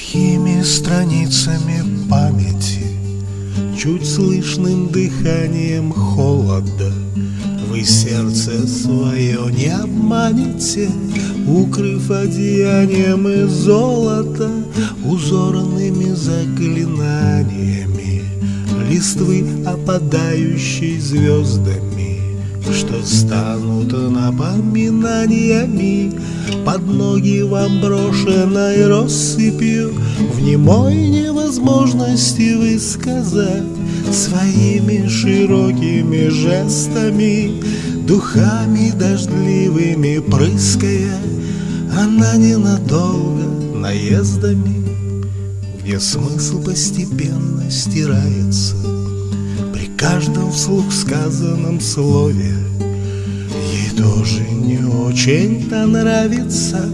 сухими страницами памяти, Чуть слышным дыханием холода. Вы сердце свое не обманете, Укрыв одеянием и золото Узорными заклинаниями Листвы, опадающей звездами. Что станут напоминаниями. Под ноги вам брошенной россыпью В немой невозможности высказать Своими широкими жестами Духами дождливыми прыская Она ненадолго наездами. Где смысл постепенно стирается каждом вслух сказанном слове. Ей тоже не очень-то нравится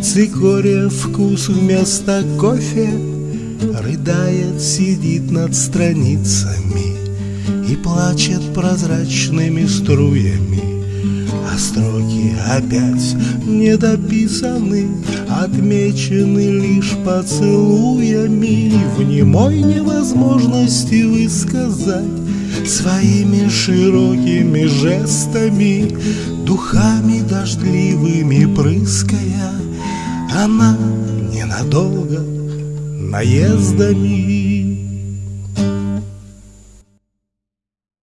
Цикория вкус вместо кофе Рыдает, сидит над страницами И плачет прозрачными струями. А строки опять недописаны Отмечены лишь поцелуями. В немой невозможности высказать Своими широкими жестами Духами дождливыми прыская Она ненадолго наездами